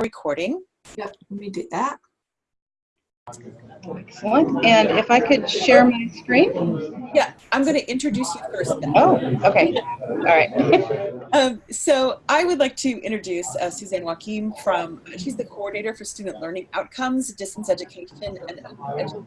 recording. Yep, let me do that. Excellent. And if I could share my screen? Yeah, I'm going to introduce you first. Then. Oh, okay. All right. Um, so I would like to introduce uh, Suzanne Wakim from, she's the coordinator for student learning outcomes, distance education, and educational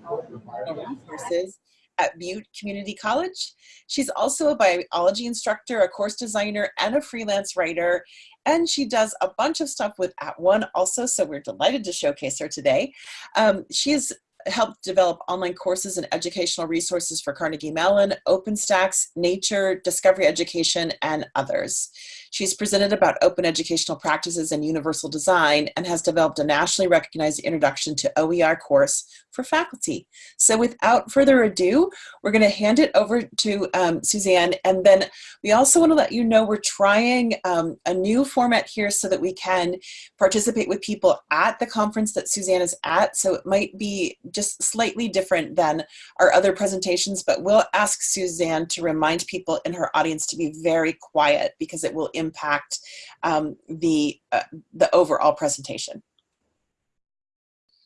resources at Butte Community College. She's also a biology instructor, a course designer, and a freelance writer. And she does a bunch of stuff with At One also, so we're delighted to showcase her today. Um, she's helped develop online courses and educational resources for Carnegie Mellon, OpenStax, Nature, Discovery Education, and others. She's presented about open educational practices and universal design and has developed a nationally recognized introduction to OER course for faculty. So without further ado, we're going to hand it over to um, Suzanne. And then we also want to let you know we're trying um, a new format here so that we can participate with people at the conference that Suzanne is at. So it might be just slightly different than our other presentations, but we'll ask Suzanne to remind people in her audience to be very quiet because it will impact impact um, the, uh, the overall presentation.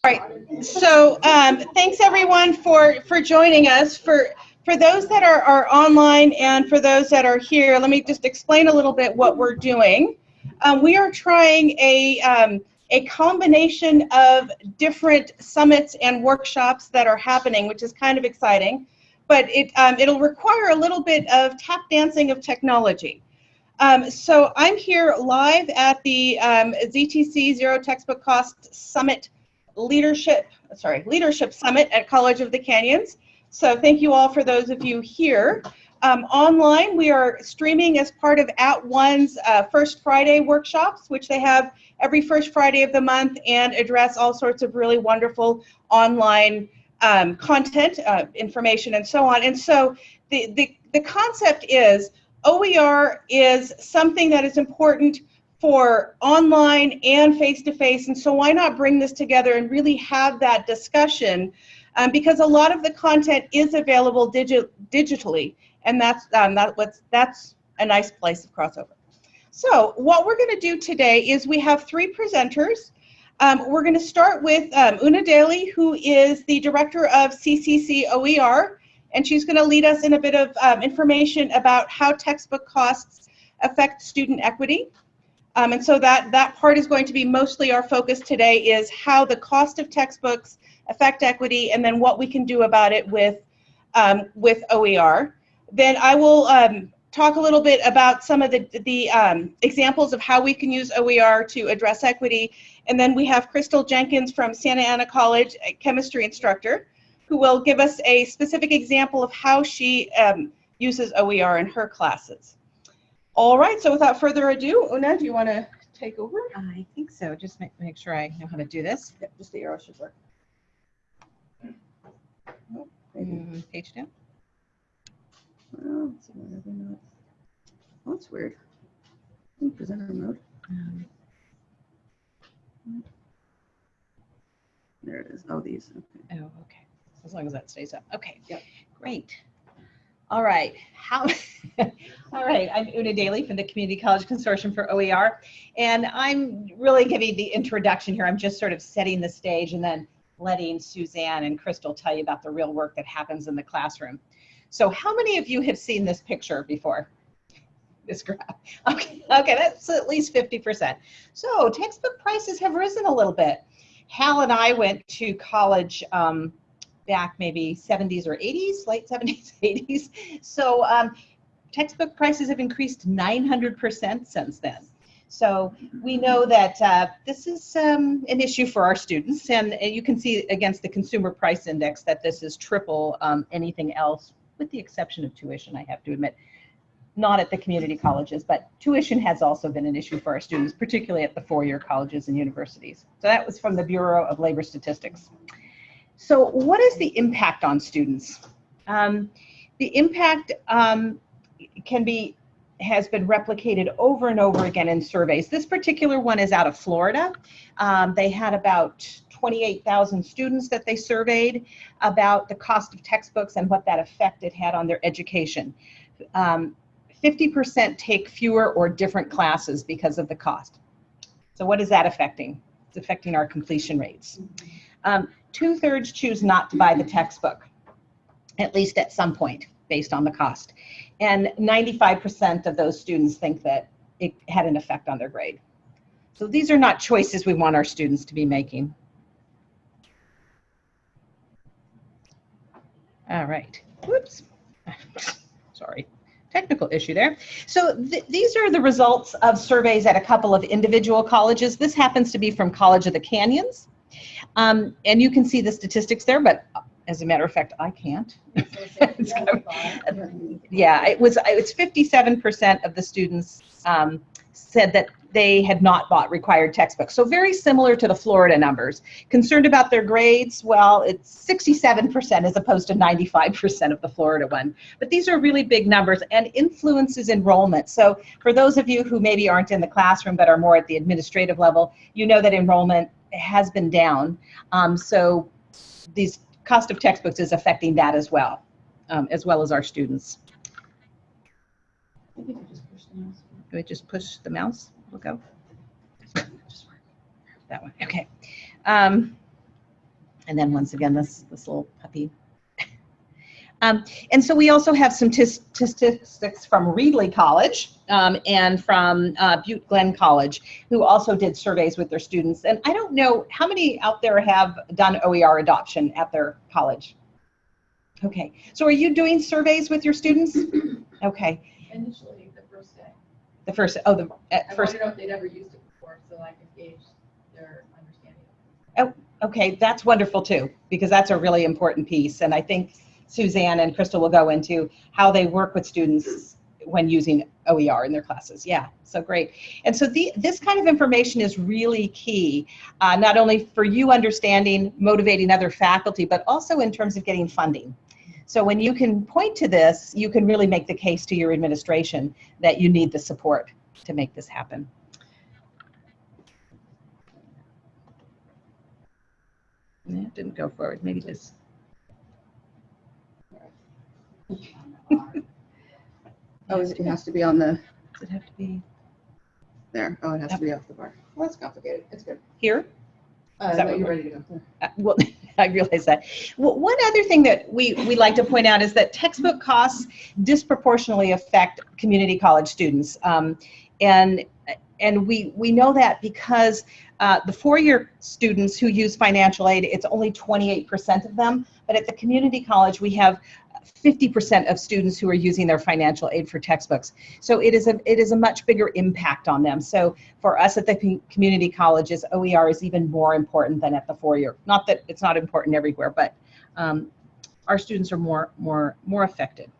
All right, so um, thanks everyone for, for joining us. For, for those that are, are online and for those that are here, let me just explain a little bit what we're doing. Um, we are trying a, um, a combination of different summits and workshops that are happening, which is kind of exciting, but it, um, it'll require a little bit of tap dancing of technology. Um, so I'm here live at the um, ZTC Zero Textbook Cost Summit Leadership, sorry, Leadership Summit at College of the Canyons. So thank you all for those of you here. Um, online, we are streaming as part of At One's uh, First Friday workshops, which they have every first Friday of the month and address all sorts of really wonderful online um, content, uh, information, and so on. And so the, the, the concept is OER is something that is important for online and face-to-face, -face, and so why not bring this together and really have that discussion um, because a lot of the content is available digi digitally, and that's, um, that, that's a nice place of crossover. So what we're going to do today is we have three presenters. Um, we're going to start with um, Una Daly, who is the director of CCC OER, and she's going to lead us in a bit of um, information about how textbook costs affect student equity. Um, and so that, that part is going to be mostly our focus today is how the cost of textbooks affect equity and then what we can do about it with, um, with OER. Then I will um, talk a little bit about some of the, the um, examples of how we can use OER to address equity. And then we have Crystal Jenkins from Santa Ana College, a chemistry instructor who will give us a specific example of how she um, uses OER in her classes. All right, so without further ado, Una, do you want to take over? I think so. Just make, make sure I know how to do this. Yep, just the arrow should work. Oh, mm, page down. Well, let's see whether they're not. Oh, that's weird. In presenter mode. Um, there it is. Oh, these. Okay. oh, okay as long as that stays up. Okay, Yep. great. All right, how, all right, I'm Una Daly from the Community College Consortium for OER, and I'm really giving the introduction here. I'm just sort of setting the stage and then letting Suzanne and Crystal tell you about the real work that happens in the classroom. So how many of you have seen this picture before? This graph. Okay, okay, that's at least 50%. So textbook prices have risen a little bit. Hal and I went to college um, back maybe 70s or 80s, late 70s, 80s. So um, textbook prices have increased 900% since then. So we know that uh, this is um, an issue for our students, and, and, you can see against the Consumer Price Index that this is triple um, anything else, with the exception of tuition, I have to admit. Not at the community colleges, but tuition has also been an issue for our students, particularly at the four-year colleges and universities. So that was from the Bureau of Labor Statistics. So what is the impact on students? Um, the impact um, can be has been replicated over and over again in surveys. This particular one is out of Florida. Um, they had about 28,000 students that they surveyed about the cost of textbooks and what that effect it had on their education. 50% um, take fewer or different classes because of the cost. So what is that affecting? it's affecting our completion rates. Um, Two thirds choose not to buy the textbook, at least at some point, based on the cost. And 95% of those students think that it had an effect on their grade. So these are not choices we want our students to be making. All right. Whoops. Sorry. Technical issue there. So th these are the results of surveys at a couple of individual colleges. This happens to be from College of the Canyons. Um, and you can see the statistics there, but as a matter of fact, I can't. It's kind of- yeah, it was it's 57% of the students um, said that they had not bought required textbooks. So very similar to the Florida numbers. Concerned about their grades? Well, it's 67% as opposed to 95% of the Florida one. But these are really big numbers and influences enrollment. So for those of you who maybe aren't in the classroom but are more at the administrative level, you know that enrollment has been down. Um, so these cost of textbooks is affecting that as well, um, as well as our students. Do I just push the mouse? We'll go. That one, okay. Um, and then once again, this, this little puppy. Um, and so we also have some statistics from Reedley College um, and from uh, Butte Glenn College, who also did surveys with their students. And I don't know how many out there have done OER adoption at their college. Okay, so are you doing surveys with your students? Okay, Initially, the first day. the first, oh, the I first. wanted to know if they'd ever used it before, so I could gauge their understanding. Oh, Okay, that's wonderful too, because that's a really important piece. And I think Suzanne and Crystal will go into how they work with students when using OER in their classes. Yeah, so great. And so the, this kind of information is really key, uh, not only for you understanding, motivating other faculty, but also in terms of getting funding. So when you can point to this, you can really make the case to your administration that you need the support to make this happen. Yeah, didn't go forward. Maybe this. Oh, it it has to be on the, Does it have to be there. Oh, it has to be off the bar. Well, that's complicated. It's good. here? Uh, that no, what you're ready to go. Uh, Well, I realize that. Well, one other thing that we, we like to point out is that textbook costs disproportionately affect community college students. Um, and and we, we know that because uh, the four-year students who use financial aid, it's only 28% of them. But at the community college, we have 50% of students who are using their financial aid for textbooks. So it is a it is a much bigger impact on them. So for us at the community colleges, OER is even more important than at the four-year. Not that it's not important everywhere, but um, our students are more more more affected.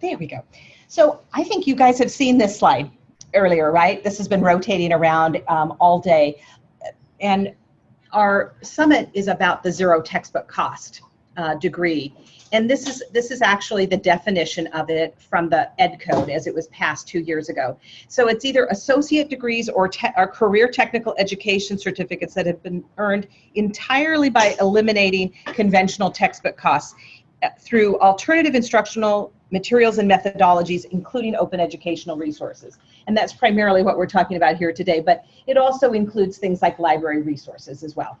There we go. So I think you guys have seen this slide earlier, right? This has been rotating around um, all day. And our summit is about the zero textbook cost uh, degree. And this is this is actually the definition of it from the Ed Code as it was passed two years ago. So it's either associate degrees or, or career technical education certificates that have been earned entirely by eliminating conventional textbook costs uh, through alternative instructional materials and methodologies, including open educational resources. And that's primarily what we're talking about here today, but it also includes things like library resources as well,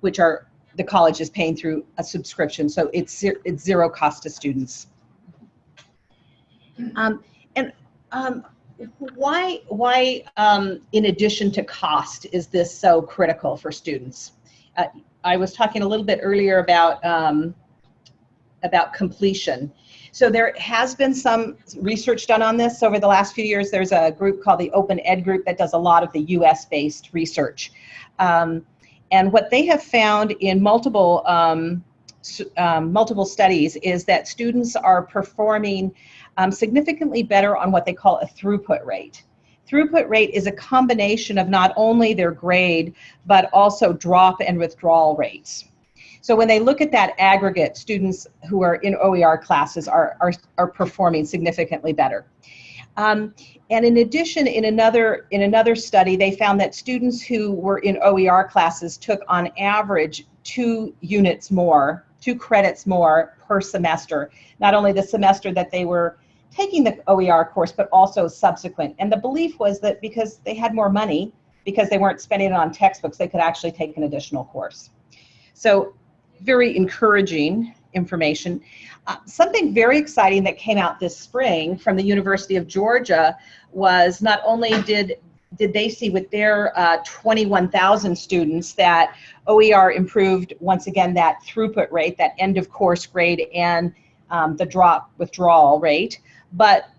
which are the college is paying through a subscription, so it's, it's zero cost to students. Um, and um, why, why um, in addition to cost, is this so critical for students? Uh, I was talking a little bit earlier about, um, about completion. So there has been some research done on this over the last few years. There's a group called the Open Ed Group that does a lot of the US-based research. Um, and what they have found in multiple um, um, multiple studies is that students are performing um, significantly better on what they call a throughput rate. Throughput rate is a combination of not only their grade, but also drop and withdrawal rates. So when they look at that aggregate, students who are in OER classes are, are, are performing significantly better. Um, and in addition, in another, in another study, they found that students who were in OER classes took on average two units more, two credits more per semester. Not only the semester that they were taking the OER course, but also subsequent. And the belief was that because they had more money, because they weren't spending it on textbooks, they could actually take an additional course. So very encouraging information. Uh, something very exciting that came out this spring from the University of Georgia was not only did did they see with their uh, 21,000 students that OER improved once again that throughput rate, that end of course grade, and um, the drop withdrawal rate, but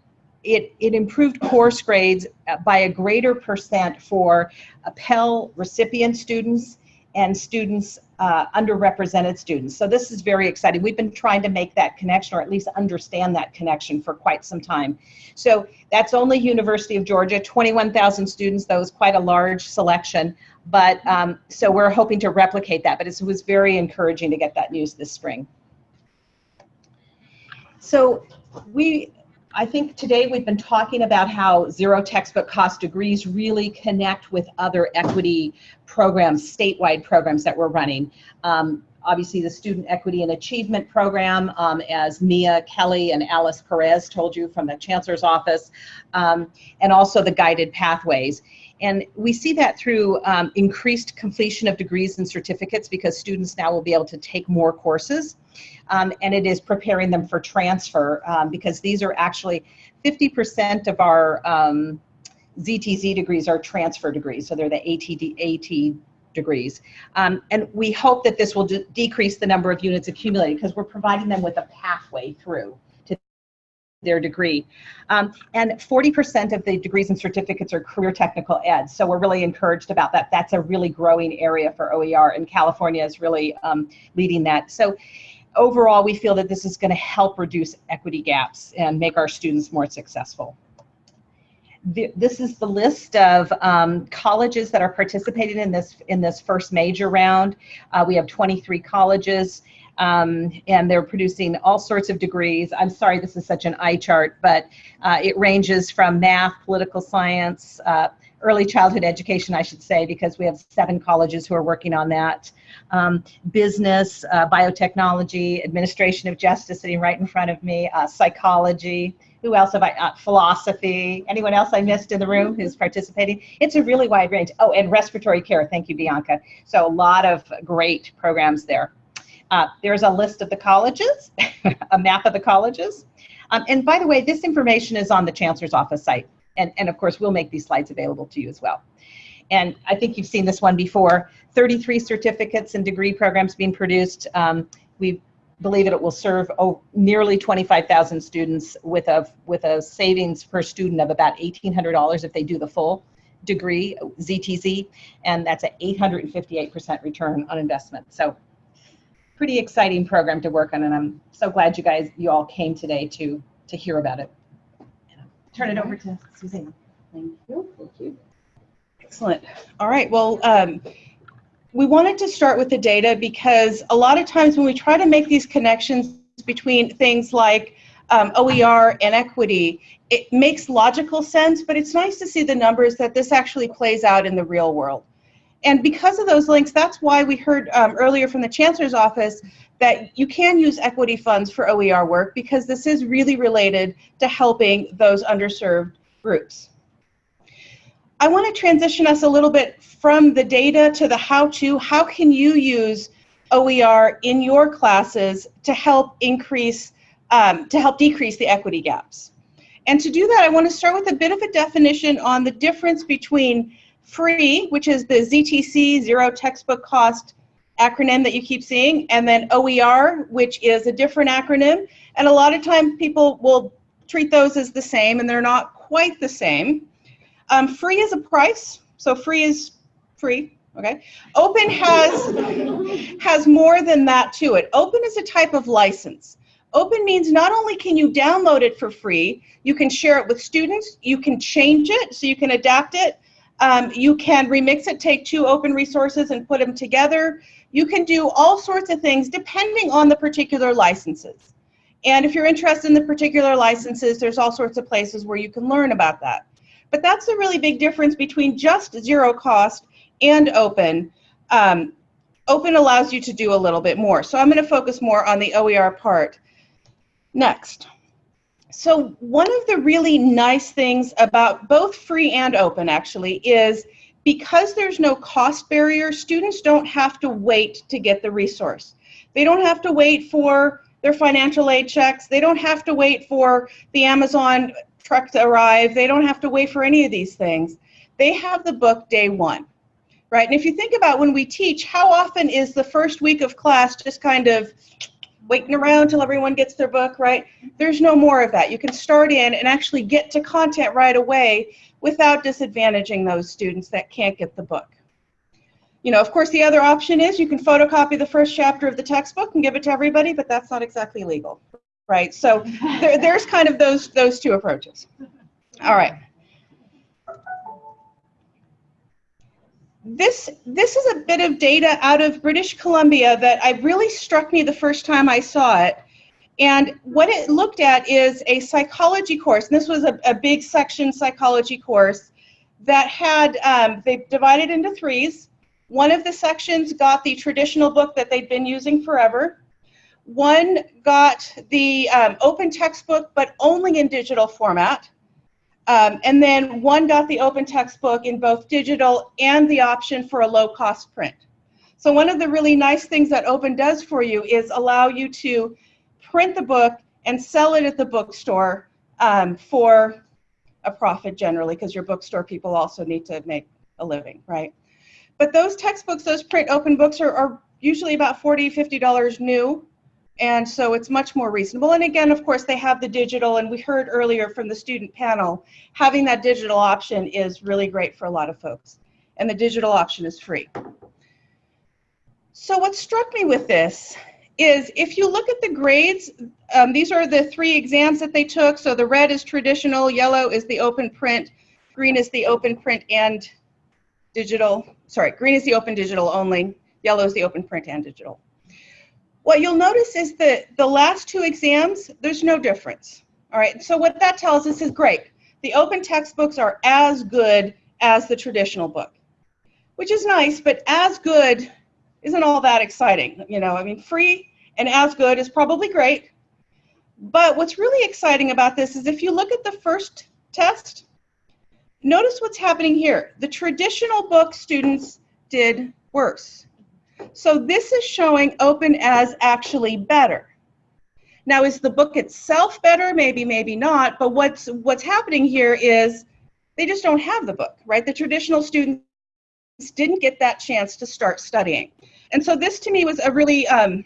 it, it improved course grades uh, by a greater percent for Pell recipient students and students, uh, underrepresented students. So this is very exciting. We've been trying to make that connection or at least understand that connection for quite some time. So that's only University of Georgia, 21,000 students, that was quite a large selection. But um, so we're hoping to replicate that, but it was very encouraging to get that news this spring. So we, I think today we've been talking about how zero textbook cost degrees really connect with other equity programs, statewide programs that we're running. Um, obviously the Student Equity and Achievement Program, um, as Mia Keeley and Alice Perez told you from the Chancellor's Office, um, and also the Guided Pathways. And we see that through um, increased completion of degrees and certificates because students now will be able to take more courses. Um, and it is preparing them for transfer um, because these are actually 50% of our ZTC um, degrees are transfer degrees. So they're the ATD, AT degrees. Um, and we hope that this will decrease the number of units accumulated because we're providing them with a pathway through to their degree. Um, and 40% of the degrees and certificates are career technical ed. So we're really encouraged about that. That's a really growing area for OER and California is really um, leading that. So overall, we feel that this is gonna help reduce equity gaps and make our students more successful. this is the list of um, colleges that are participating in this in this first major round. Uh, we have 23 colleges um, and they're producing all sorts of degrees. I'm sorry this is such an eye chart, but uh, it ranges from math, political science, uh, early childhood education, I should say, because we have seven colleges who are working on that, um, business, uh, biotechnology, administration of justice sitting right in front of me, uh, psychology, who else have I, uh, philosophy, anyone else I missed in the room who's participating? It's a really wide range. Oh, and respiratory care, thank you, Bianca. So a lot of great programs there. Uh, there's a list of the colleges, a map of the colleges. Um, and by the way, this information is on the Chancellor's Office site. And, and of course, we'll make these slides available to you as well. And I think you've seen this one before, 33 certificates and degree programs being produced. Um, we believe that it will serve oh, nearly 25,000 students with a, with a savings per student of about $1,800 if they do the full degree, ZTC, and that's an 858% return on investment. So pretty exciting program to work on, and I'm so glad you guys, you all came today to to hear about it. Turn it over to Suzanne. Thank you. Thank you. Excellent. All right. Well, um, we wanted to start with the data because a lot of times when we try to make these connections between things like um, OER and equity, it makes logical sense, but it's nice to see the numbers that this actually plays out in the real world. And because of those links, that's why we heard um, earlier from the Chancellor's Office that you can use equity funds for OER work because this is really related to helping those underserved groups. I want to transition us a little bit from the data to the how-to. How can you use OER in your classes to help increase, um, to help decrease the equity gaps? And to do that, I want to start with a bit of a definition on the difference between free, which is the ZTC, zero textbook cost acronym that you keep seeing, and then OER, which is a different acronym. And a lot of time people will treat those as the same, and they're not quite the same. Um, free is a price, so free is free, okay? Open has, has more than that to it. Open is a type of license. Open means not only can you download it for free, you can share it with students, you can change it so you can adapt it, um, you can remix it, take two open resources and put them together. You can do all sorts of things depending on the particular licenses. And if you're interested in the particular licenses, there's all sorts of places where you can learn about that. But that's the really big difference between just zero cost and open. Um, open allows you to do a little bit more. So I'm going to focus more on the OER part next. So one of the really nice things about both free and open actually is because there's no cost barrier, students don't have to wait to get the resource. They don't have to wait for their financial aid checks. They don't have to wait for the Amazon truck to arrive. They don't have to wait for any of these things. They have the book day one, right? And if you think about when we teach, how often is the first week of class just kind of waiting around till everyone gets their book, right? There's no more of that. You can start in and actually get to content right away without disadvantaging those students that can't get the book. You know, of course, the other option is you can photocopy the first chapter of the textbook and give it to everybody, but that's not exactly legal, right? So there, there's kind of those, those two approaches. All right. This, this is a bit of data out of British Columbia that I really struck me the first time I saw it. And what it looked at is a psychology course. And this was a, a big section psychology course that had, um, they divided into threes. One of the sections got the traditional book that they'd been using forever. One got the um, open textbook, but only in digital format. Um, and then one got the open textbook in both digital and the option for a low cost print. So one of the really nice things that open does for you is allow you to print the book and sell it at the bookstore um, for a profit generally because your bookstore people also need to make a living, right? But those textbooks, those print open books are, are usually about 40 $50 new. And so it's much more reasonable. And again, of course, they have the digital, and we heard earlier from the student panel, having that digital option is really great for a lot of folks. And the digital option is free. So what struck me with this is if you look at the grades, um, these are the three exams that they took. So the red is traditional, yellow is the open print, green is the open print and digital. Sorry, green is the open digital only, yellow is the open print and digital. What you'll notice is that the last two exams, there's no difference. All right, so what that tells us is great. The open textbooks are as good as the traditional book, which is nice, but as good isn't all that exciting. You know, I mean, free and as good is probably great. But what's really exciting about this is if you look at the first test, notice what's happening here. The traditional book students did worse. So this is showing open as actually better. Now, is the book itself better? Maybe, maybe not. But what's what's happening here is they just don't have the book, right? The traditional students didn't get that chance to start studying. And so this to me was a really um,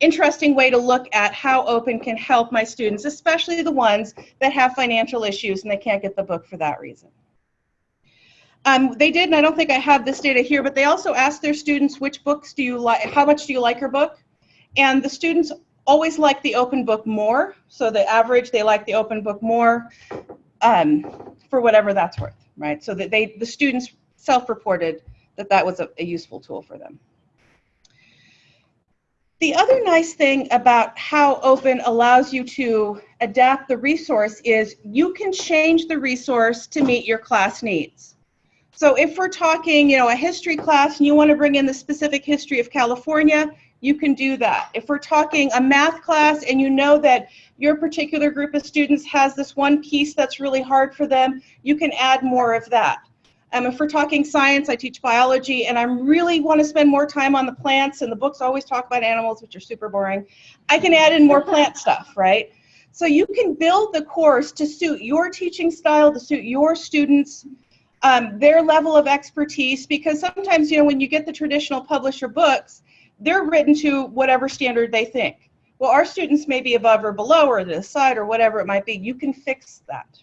interesting way to look at how open can help my students, especially the ones that have financial issues and they can't get the book for that reason. Um, they did, and I don't think I have this data here, but they also asked their students which books do you like, how much do you like your book? And the students always like the open book more. So the average, they like the open book more um, for whatever that's worth, right? So that they, the students self-reported that that was a, a useful tool for them. The other nice thing about how open allows you to adapt the resource is you can change the resource to meet your class needs. So if we're talking, you know, a history class and you want to bring in the specific history of California, you can do that. If we're talking a math class and you know that your particular group of students has this one piece that's really hard for them, you can add more of that. Um, if we're talking science, I teach biology, and I really want to spend more time on the plants, and the books always talk about animals, which are super boring. I can add in more plant stuff, right? So you can build the course to suit your teaching style, to suit your students, um, their level of expertise because sometimes you know when you get the traditional publisher books they're written to whatever standard they think. Well our students may be above or below or the side or whatever it might be. You can fix that.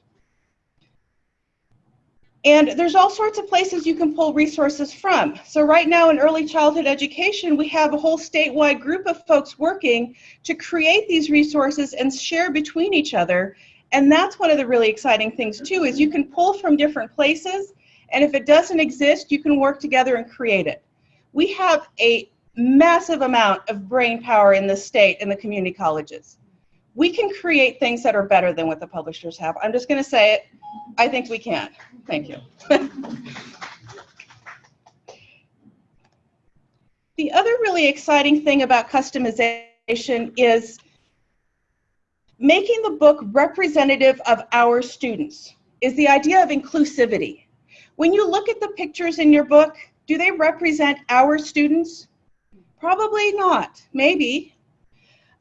And there's all sorts of places you can pull resources from. So right now in early childhood education, we have a whole statewide group of folks working to create these resources and share between each other and that's one of the really exciting things too, is you can pull from different places, and if it doesn't exist, you can work together and create it. We have a massive amount of brain power in the state and the community colleges. We can create things that are better than what the publishers have. I'm just gonna say it, I think we can. Thank you. the other really exciting thing about customization is making the book representative of our students is the idea of inclusivity. When you look at the pictures in your book, do they represent our students? Probably not, maybe.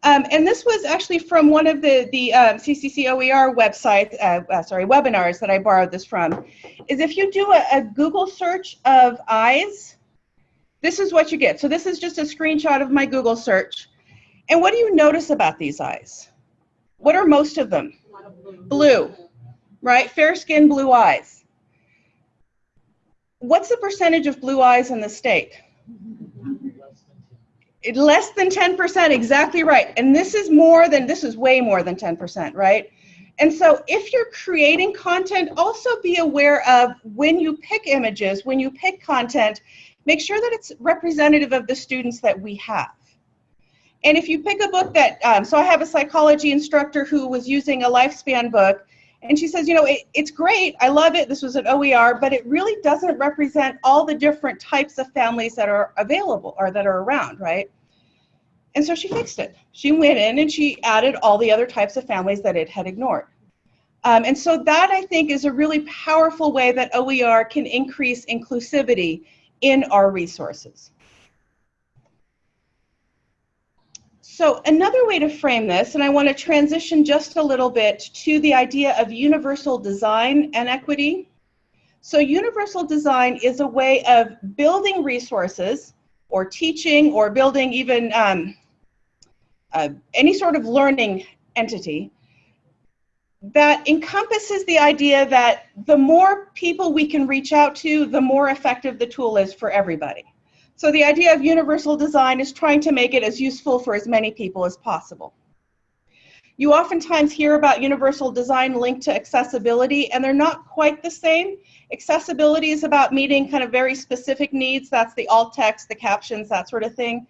Um, and this was actually from one of the, the um, CCC OER websites, uh, uh, sorry, webinars that I borrowed this from, is if you do a, a Google search of eyes, this is what you get. So this is just a screenshot of my Google search. And what do you notice about these eyes? What are most of them? Blue, right? Fair skin, blue eyes. What's the percentage of blue eyes in the state? Less than 10%, exactly right. And this is more than, this is way more than 10%, right? And so if you're creating content, also be aware of when you pick images, when you pick content, make sure that it's representative of the students that we have. And if you pick a book that, um, so I have a psychology instructor who was using a lifespan book, and she says, you know, it, it's great, I love it, this was an OER, but it really doesn't represent all the different types of families that are available or that are around, right? And so she fixed it. She went in and she added all the other types of families that it had ignored. Um, and so that I think is a really powerful way that OER can increase inclusivity in our resources. So another way to frame this, and I want to transition just a little bit to the idea of universal design and equity. So universal design is a way of building resources or teaching or building even um, uh, any sort of learning entity that encompasses the idea that the more people we can reach out to, the more effective the tool is for everybody. So the idea of universal design is trying to make it as useful for as many people as possible. You oftentimes hear about universal design linked to accessibility, and they're not quite the same. Accessibility is about meeting kind of very specific needs. That's the alt text, the captions, that sort of thing.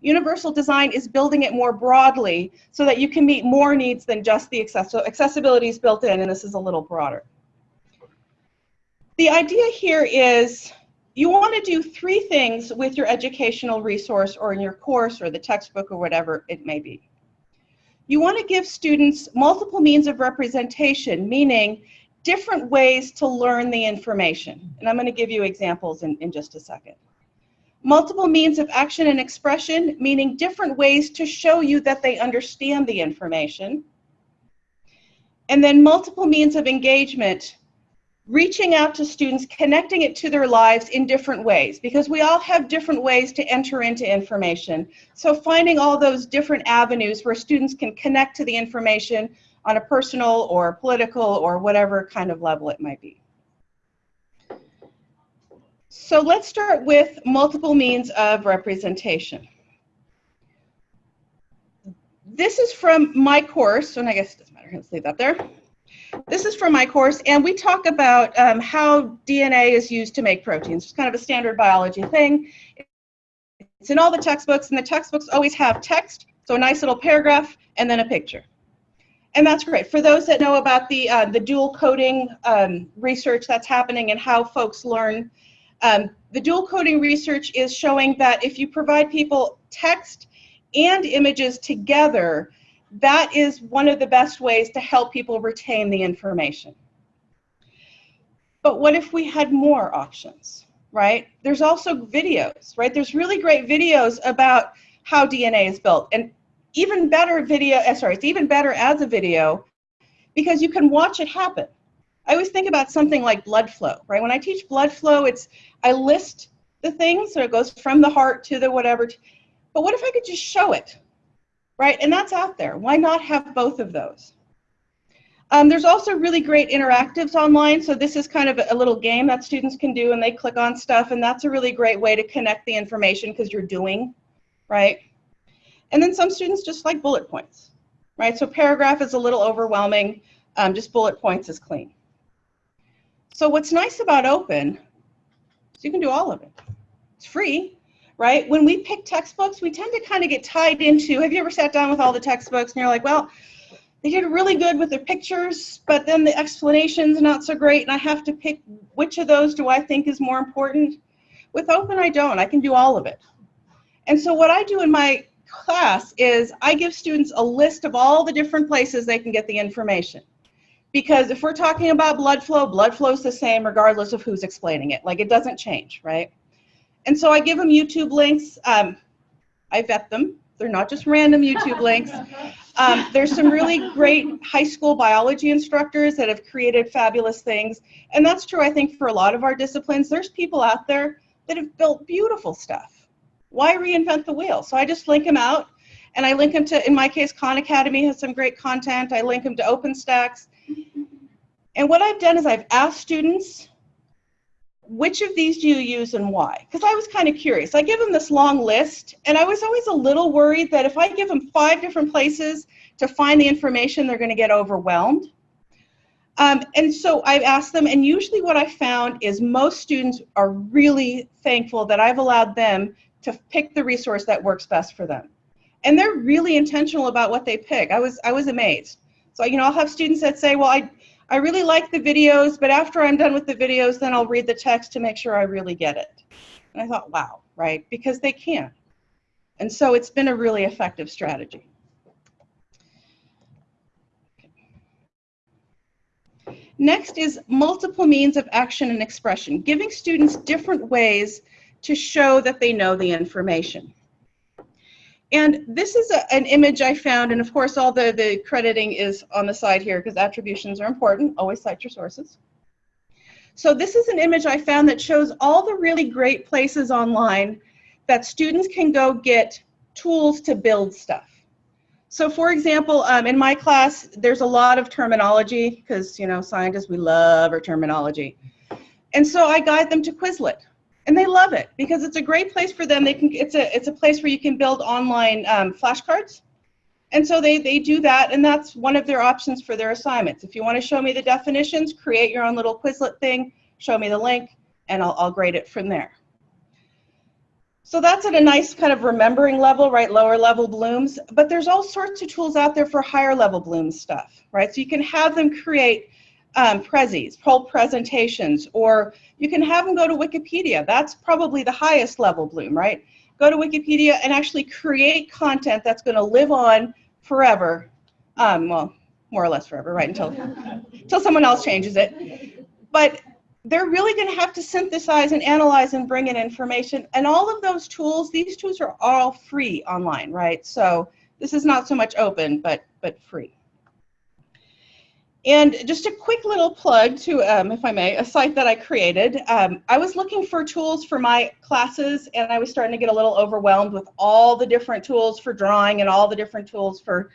Universal design is building it more broadly so that you can meet more needs than just the access. So accessibility is built in, and this is a little broader. The idea here is you want to do three things with your educational resource or in your course or the textbook or whatever it may be. You want to give students multiple means of representation, meaning different ways to learn the information. And I'm going to give you examples in, in just a second. Multiple means of action and expression, meaning different ways to show you that they understand the information. And then multiple means of engagement, reaching out to students, connecting it to their lives in different ways, because we all have different ways to enter into information. So finding all those different avenues where students can connect to the information on a personal or political or whatever kind of level it might be. So let's start with multiple means of representation. This is from my course, and I guess it doesn't matter, let's leave that there. This is from my course, and we talk about um, how DNA is used to make proteins. It's kind of a standard biology thing. It's in all the textbooks, and the textbooks always have text, so a nice little paragraph, and then a picture. And that's great. For those that know about the, uh, the dual coding um, research that's happening and how folks learn, um, the dual coding research is showing that if you provide people text and images together, that is one of the best ways to help people retain the information. But what if we had more options, right? There's also videos, right? There's really great videos about how DNA is built and even better video, uh, sorry, it's even better as a video because you can watch it happen. I always think about something like blood flow, right? When I teach blood flow, it's, I list the things, so it goes from the heart to the whatever, but what if I could just show it, right? And that's out there. Why not have both of those? Um, there's also really great interactives online. So this is kind of a little game that students can do and they click on stuff and that's a really great way to connect the information because you're doing, right? And then some students just like bullet points, right? So paragraph is a little overwhelming. Um, just bullet points is clean. So what's nice about open is you can do all of it. It's free, right? When we pick textbooks, we tend to kind of get tied into, have you ever sat down with all the textbooks and you're like, well, they did really good with their pictures, but then the explanation's not so great, and I have to pick which of those do I think is more important. With open, I don't. I can do all of it. And so what I do in my class is I give students a list of all the different places they can get the information. Because if we're talking about blood flow, blood flow is the same regardless of who's explaining it. Like it doesn't change, right? And so I give them YouTube links. Um, I vet them. They're not just random YouTube links. Um, there's some really great high school biology instructors that have created fabulous things. And that's true, I think, for a lot of our disciplines. There's people out there that have built beautiful stuff. Why reinvent the wheel? So I just link them out. And I link them to, in my case, Khan Academy has some great content. I link them to OpenStax. And what I've done is I've asked students, which of these do you use and why? Because I was kind of curious. I give them this long list, and I was always a little worried that if I give them five different places to find the information, they're going to get overwhelmed. Um, and so I've asked them, and usually what I found is most students are really thankful that I've allowed them to pick the resource that works best for them. And they're really intentional about what they pick. I was, I was amazed. So, you know, I'll have students that say, well, I, I really like the videos, but after I'm done with the videos, then I'll read the text to make sure I really get it. And I thought, wow, right? Because they can. And so it's been a really effective strategy. Next is multiple means of action and expression, giving students different ways to show that they know the information. And this is a, an image I found, and of course all the, the crediting is on the side here because attributions are important. Always cite your sources. So this is an image I found that shows all the really great places online that students can go get tools to build stuff. So for example, um, in my class, there's a lot of terminology because, you know, scientists, we love our terminology. And so I guide them to Quizlet and they love it because it's a great place for them. They can it's a it's a place where you can build online um, flashcards, and so they they do that, and that's one of their options for their assignments. If you want to show me the definitions, create your own little Quizlet thing, show me the link, and I'll I'll grade it from there. So that's at a nice kind of remembering level, right? Lower level blooms, but there's all sorts of tools out there for higher level bloom stuff, right? So you can have them create um, Prezis, whole presentations, or you can have them go to Wikipedia. That's probably the highest level bloom, right? Go to Wikipedia and actually create content that's going to live on forever. Um, well, more or less forever, right? Until, until someone else changes it. But they're really going to have to synthesize and analyze and bring in information. And all of those tools, these tools are all free online, right? So this is not so much open, but, but free. And just a quick little plug to, um, if I may, a site that I created. Um, I was looking for tools for my classes and I was starting to get a little overwhelmed with all the different tools for drawing and all the different tools for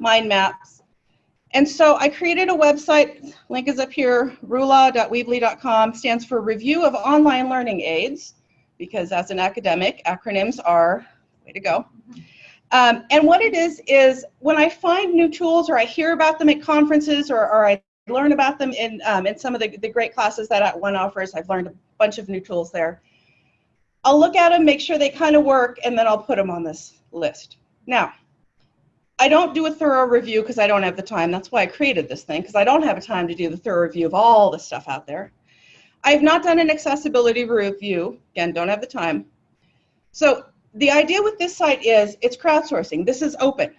mind maps. And so I created a website, link is up here, rola.weebly.com, stands for Review of Online Learning Aids, because as an academic, acronyms are, way to go. Um, and what it is, is when I find new tools or I hear about them at conferences or, or I learn about them in, um, in some of the, the great classes that one offers, I've learned a bunch of new tools there. I'll look at them, make sure they kind of work, and then I'll put them on this list. Now, I don't do a thorough review because I don't have the time. That's why I created this thing, because I don't have a time to do the thorough review of all the stuff out there. I've not done an accessibility review. Again, don't have the time. So the idea with this site is it's crowdsourcing. This is open,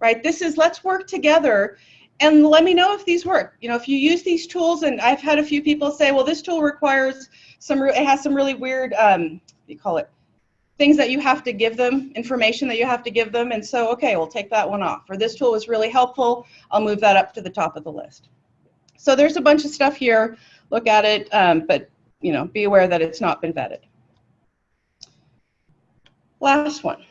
right? This is let's work together and let me know if these work. You know, if you use these tools, and I've had a few people say, well, this tool requires some, it has some really weird, um, you call it, things that you have to give them, information that you have to give them, and so, okay, we'll take that one off. Or this tool was really helpful, I'll move that up to the top of the list. So there's a bunch of stuff here, look at it, um, but, you know, be aware that it's not been vetted. Last one,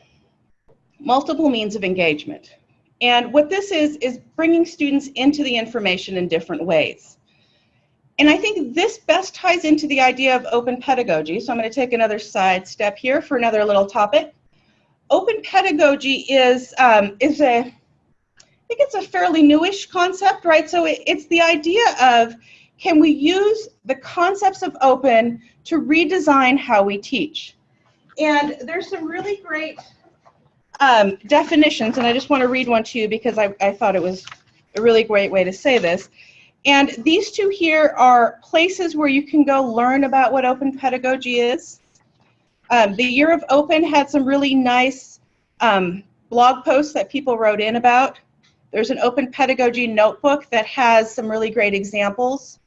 multiple means of engagement. And what this is, is bringing students into the information in different ways. And I think this best ties into the idea of open pedagogy. So I'm going to take another side step here for another little topic. Open pedagogy is, um, is a, I think it's a fairly newish concept, right? So it, it's the idea of, can we use the concepts of open to redesign how we teach? And there's some really great um, definitions, and I just want to read one to you because I, I thought it was a really great way to say this. And these two here are places where you can go learn about what open pedagogy is. Um, the Year of Open had some really nice um, blog posts that people wrote in about. There's an open pedagogy notebook that has some really great examples.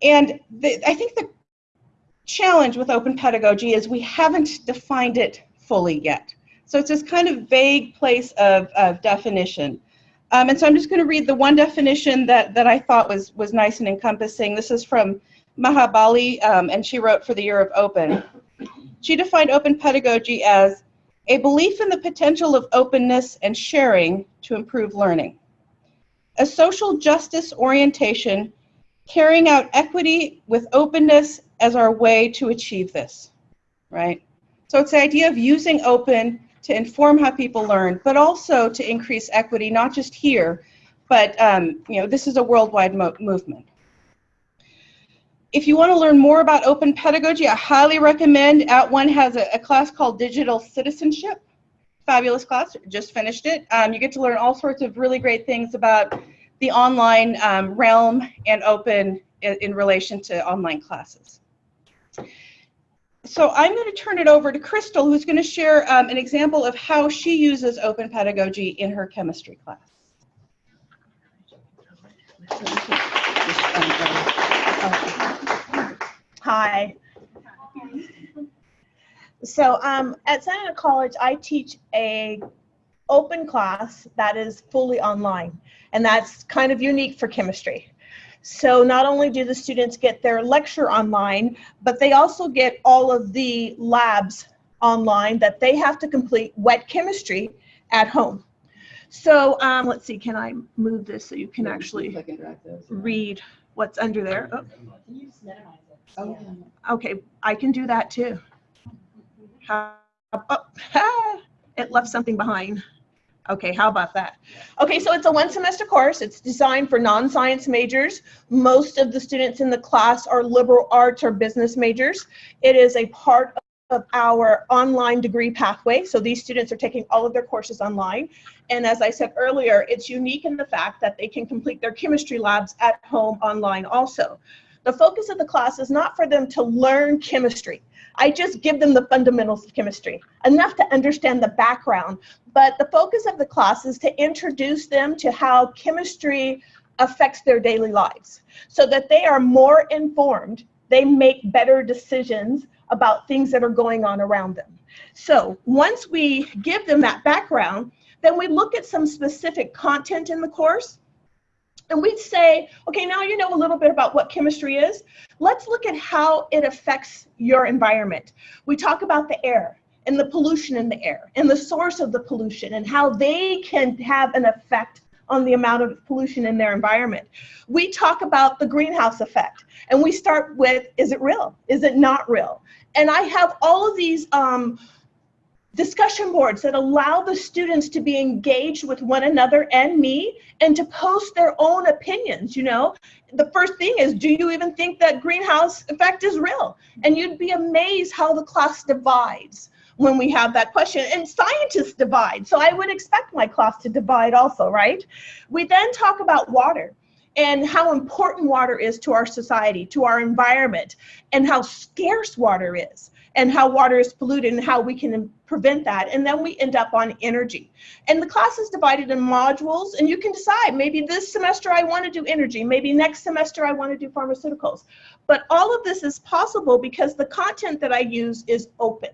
And the, I think the challenge with open pedagogy is we haven't defined it fully yet. So it's this kind of vague place of, of definition. Um, and so I'm just going to read the one definition that, that I thought was, was nice and encompassing. This is from Maha Bali, um, and she wrote for the Year of Open. She defined open pedagogy as a belief in the potential of openness and sharing to improve learning. A social justice orientation carrying out equity with openness as our way to achieve this, right? So it's the idea of using open to inform how people learn, but also to increase equity, not just here, but um, you know, this is a worldwide mo movement. If you want to learn more about open pedagogy, I highly recommend At @ONE has a, a class called Digital Citizenship. Fabulous class, just finished it. Um, you get to learn all sorts of really great things about the online um, realm and open in, in relation to online classes. So I'm going to turn it over to Crystal, who's going to share um, an example of how she uses open pedagogy in her chemistry class. Hi. So um, at Santa Ana College, I teach a open class that is fully online, and that's kind of unique for chemistry. So not only do the students get their lecture online, but they also get all of the labs online that they have to complete wet chemistry at home. So um, let's see, can I move this so you can actually Like read what's under there? Oh. Can you just minimize it? Oh, Okay, I can do that too. How, oh, it left something behind. Okay, how about that? Okay, so it's a one semester course. It's designed for non-science majors. Most of the students in the class are liberal arts or business majors. It is a part of our online degree pathway. So these students are taking all of their courses online. And as I said earlier, it's unique in the fact that they can complete their chemistry labs at home online also. The focus of the class is not for them to learn chemistry. I just give them the fundamentals of chemistry, enough to understand the background. But the focus of the class is to introduce them to how chemistry affects their daily lives so that they are more informed, they make better decisions about things that are going on around them. So once we give them that background, then we look at some specific content in the course and we'd say, okay, now you know a little bit about what chemistry is. Let's look at how it affects your environment. We talk about the air and the pollution in the air and the source of the pollution and how they can have an effect on the amount of pollution in their environment. We talk about the greenhouse effect and we start with, is it real? Is it not real? And I have all of these um, discussion boards that allow the students to be engaged with one another and me and to post their own opinions you know? The first thing is do you even think that greenhouse effect is real? And you'd be amazed how the class divides when we have that question. And scientists divide so i would expect my class to divide also right? We then talk about water and how important water is to our society to our environment and how scarce water is and how water is polluted and how we can prevent that. And then we end up on energy. And the class is divided in modules and you can decide maybe this semester I want to do energy, maybe next semester I want to do pharmaceuticals. But all of this is possible because the content that I use is open.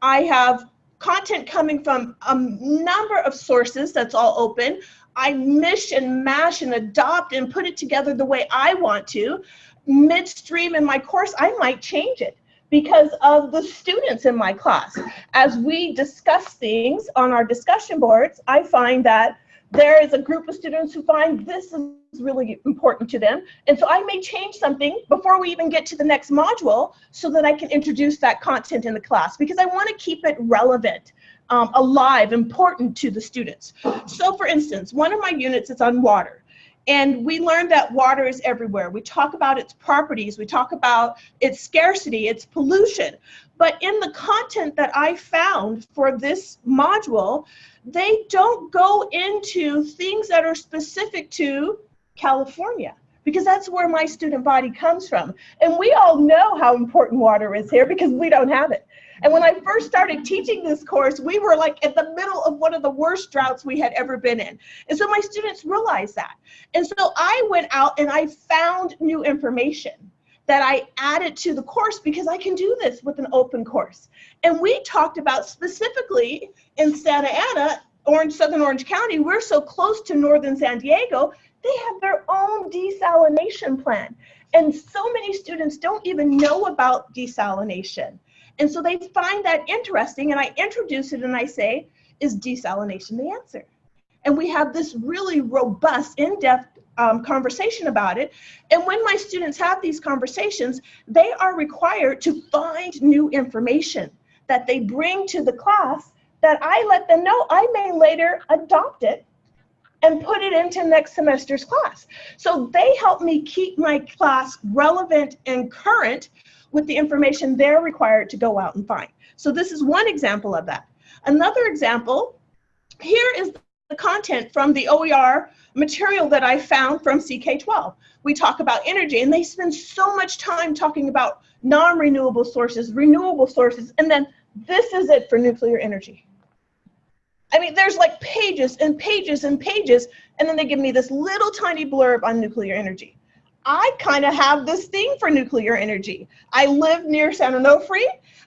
I have content coming from a number of sources that's all open. I mish and mash and adopt and put it together the way I want to. Midstream in my course, I might change it because of the students in my class. As we discuss things on our discussion boards, I find that there is a group of students who find this is really important to them. And so I may change something before we even get to the next module so that I can introduce that content in the class because I want to keep it relevant, um, alive, important to the students. So for instance, one of my units is on water. And we learned that water is everywhere. We talk about its properties, we talk about its scarcity, its pollution. But in the content that I found for this module, they don't go into things that are specific to California because that's where my student body comes from. And we all know how important water is here because we don't have it. And when I first started teaching this course, we were like at the middle of one of the worst droughts we had ever been in. And so my students realized that. And so I went out and I found new information that I added to the course because I can do this with an open course. And we talked about specifically in Santa Ana, Orange, Southern Orange County, we're so close to Northern San Diego, they have their own desalination plan. And so many students don't even know about desalination. And so they find that interesting and I introduce it and I say, is desalination the answer? And we have this really robust, in-depth um, conversation about it. And when my students have these conversations, they are required to find new information that they bring to the class that I let them know I may later adopt it and put it into next semester's class. So they help me keep my class relevant and current with the information they're required to go out and find. So this is one example of that. Another example, here is the content from the OER material that I found from CK12. We talk about energy and they spend so much time talking about non-renewable sources, renewable sources, and then this is it for nuclear energy. I mean, there's like pages and pages and pages, and then they give me this little tiny blurb on nuclear energy. I kind of have this thing for nuclear energy. I live near San Onofre.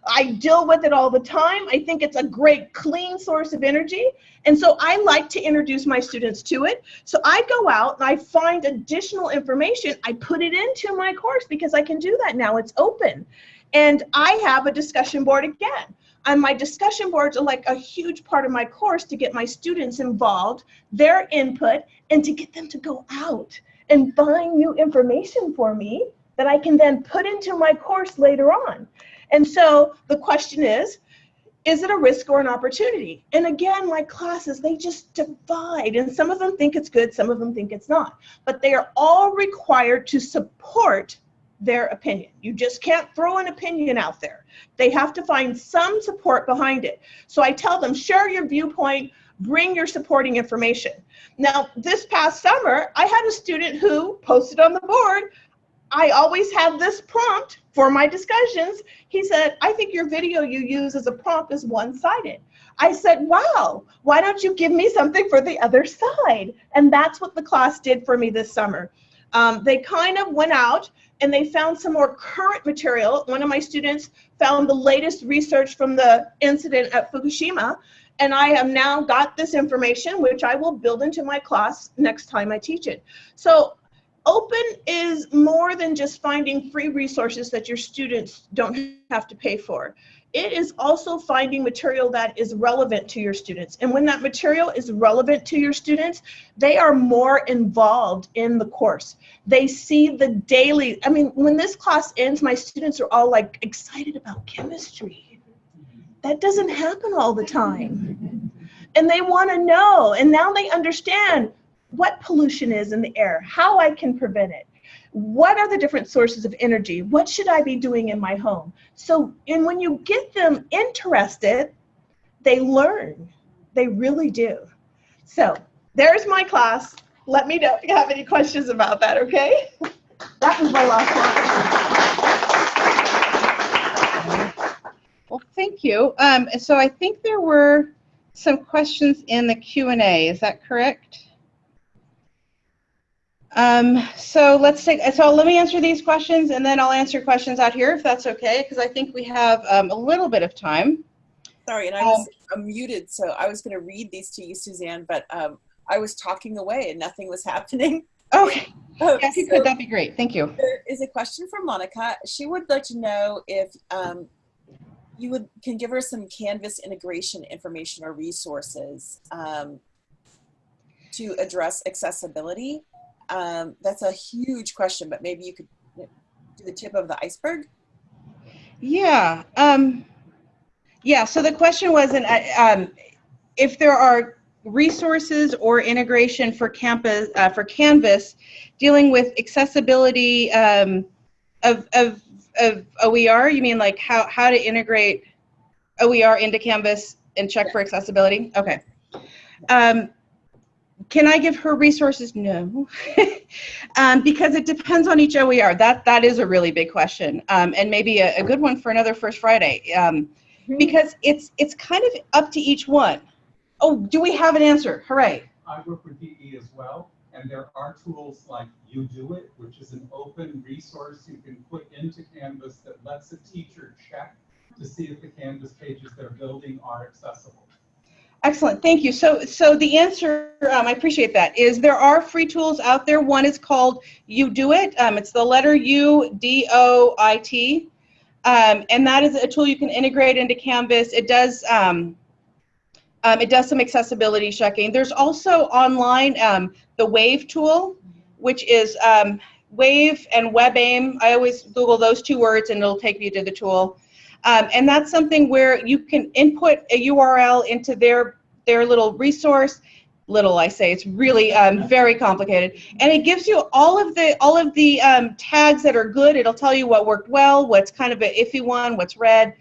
I deal with it all the time. I think it's a great clean source of energy. And so I like to introduce my students to it. So I go out and I find additional information. I put it into my course because I can do that now. It's open. And I have a discussion board again. And my discussion boards are like a huge part of my course to get my students involved, their input, and to get them to go out and find new information for me that I can then put into my course later on. And so the question is, is it a risk or an opportunity? And again, my classes, they just divide. And some of them think it's good, some of them think it's not. But they are all required to support their opinion. You just can't throw an opinion out there. They have to find some support behind it. So I tell them, share your viewpoint, bring your supporting information. Now, this past summer, I had a student who posted on the board, I always have this prompt for my discussions. He said, I think your video you use as a prompt is one-sided. I said, wow, why don't you give me something for the other side? And that's what the class did for me this summer. Um, they kind of went out and they found some more current material. One of my students found the latest research from the incident at Fukushima, and I have now got this information, which I will build into my class next time I teach it. So open is more than just finding free resources that your students don't have to pay for it is also finding material that is relevant to your students. And when that material is relevant to your students, they are more involved in the course. They see the daily, I mean, when this class ends, my students are all like excited about chemistry. That doesn't happen all the time. And they want to know, and now they understand what pollution is in the air, how I can prevent it what are the different sources of energy? What should I be doing in my home? So, and when you get them interested, they learn. They really do. So, there's my class. Let me know if you have any questions about that, okay? That was my last one. Well, thank you. Um, so I think there were some questions in the Q&A. Is that correct? Um, so let's take, so let me answer these questions and then I'll answer questions out here if that's okay, because I think we have um, a little bit of time. Sorry, and I was um, muted, so I was going to read these to you, Suzanne, but um, I was talking away and nothing was happening. Okay. yeah, if you could, that'd be great. Thank you. There is a question from Monica. She would like to know if um, you would can give her some Canvas integration information or resources um, to address accessibility. Um, that's a huge question, but maybe you could do the tip of the iceberg. Yeah. Um, yeah. So the question was, an, uh, um, if there are resources or integration for campus uh, for Canvas dealing with accessibility um, of, of, of OER, you mean like how, how to integrate OER into Canvas and check for accessibility? Okay. Um, can I give her resources? No, um, because it depends on each OER. That that is a really big question, um, and maybe a, a, good one for another First Friday. Um, because it's it's kind of up to each one. Oh, do we have an answer? Hooray! I work with DE as well, and there are tools like UDOIT, which is an open resource you can put into Canvas that lets a teacher check to see if the Canvas pages they're building are accessible. Excellent, thank you. So, so the answer, um, I appreciate that, is there are free tools out there. One is called UDOIT. Um, it's the letter U D O I T, um, and that is a tool you can integrate into Canvas. It does. Um, um, it does some accessibility checking. There's also online um, the Wave tool, which is um, Wave and WebAIM. I always Google those two words and it'll take you to the tool. Um, and that's something where you can input a URL into their their little resource. Little, I say, it's really um, very complicated, and it gives you all of the all of the um, tags that are good. It'll tell you what worked well, what's kind of an iffy one, what's red.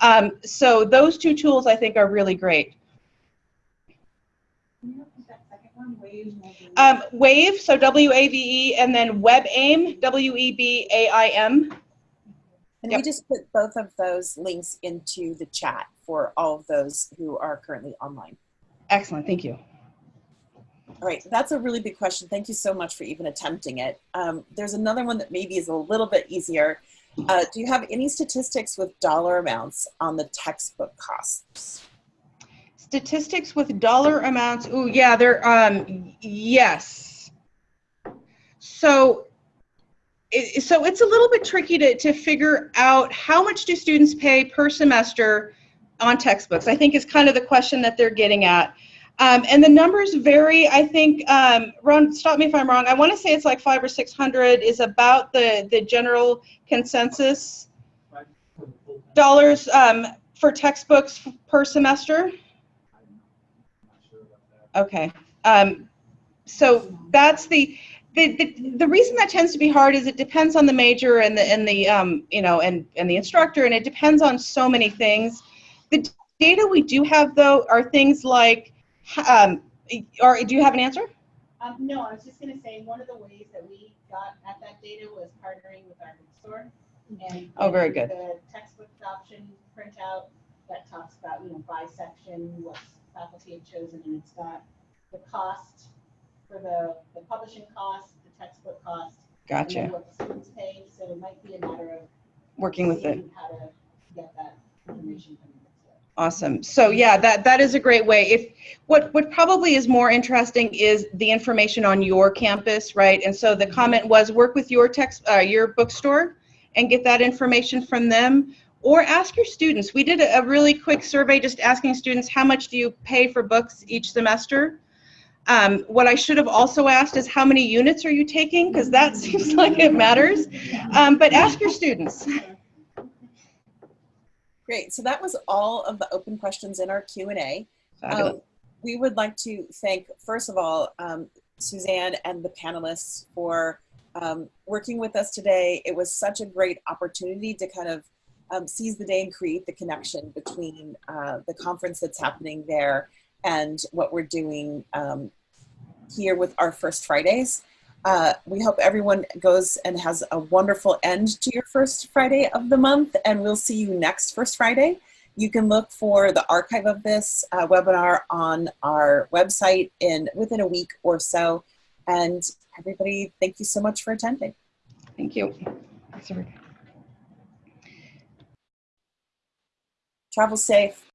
Um, so those two tools I think are really great. Um, Wave, so W-A-V-E, and then WebAIM, E W-E-B-A-I-M. And Yep. we just put both of those links into the chat for all of those who are currently online. Excellent, thank you. All right, that's a really big question. Thank you so much for even attempting it. Um, there's another one that maybe is a little bit easier. Uh, do you have any statistics with dollar amounts on the textbook costs? Statistics with dollar amounts. Oh, yeah, they're um yes. So it, so it's a little bit tricky to, to figure out how much do students pay per semester on textbooks. I think is kind of the question that they're getting at. Um, and the numbers vary. I think, um, Ron, stop me if I'm wrong. I want to say it's like five or six hundred is about the the general consensus dollars um, for textbooks per semester. Okay. Um, so that's the, the, the, the reason that tends to be hard is it depends on the major and the, and the, um, you know, and, and the instructor, and it depends on so many things. The data we do have though are things like, um, or do you have an answer? Um, no, I was just gonna say, one of the ways that we got at that data was partnering with our bookstore. and Oh, very good. The textbook option printout that talks about, you know, by section, what faculty have chosen, and it's got the cost for the, the publishing cost, the textbook cost. And Gotcha. what the students paid, so it might be a matter of. Working with it. How to get that information from. Awesome. So yeah, that that is a great way. If what what probably is more interesting is the information on your campus, right? And so the comment was work with your text uh, your bookstore and get that information from them or ask your students. We did a, really quick survey just asking students how much do you pay for books each semester? Um, what I should have also asked is how many units are you taking because that seems like it matters. Um, but ask your students. Great, so that was all of the open questions in our Q&A. Um, we would like to thank, first of all, um, Suzanne and the panelists for um, working with us today. It was such a great opportunity to kind of um, seize the day and create the connection between uh, the conference that's happening there and what we're doing um, here with our First Fridays. Uh, we hope everyone goes and has a wonderful end to your first Friday of the month, and we'll see you next First Friday. You can look for the archive of this uh, webinar on our website in within a week or so. And everybody, thank you so much for attending. Thank you. Thanks, everybody. Travel safe.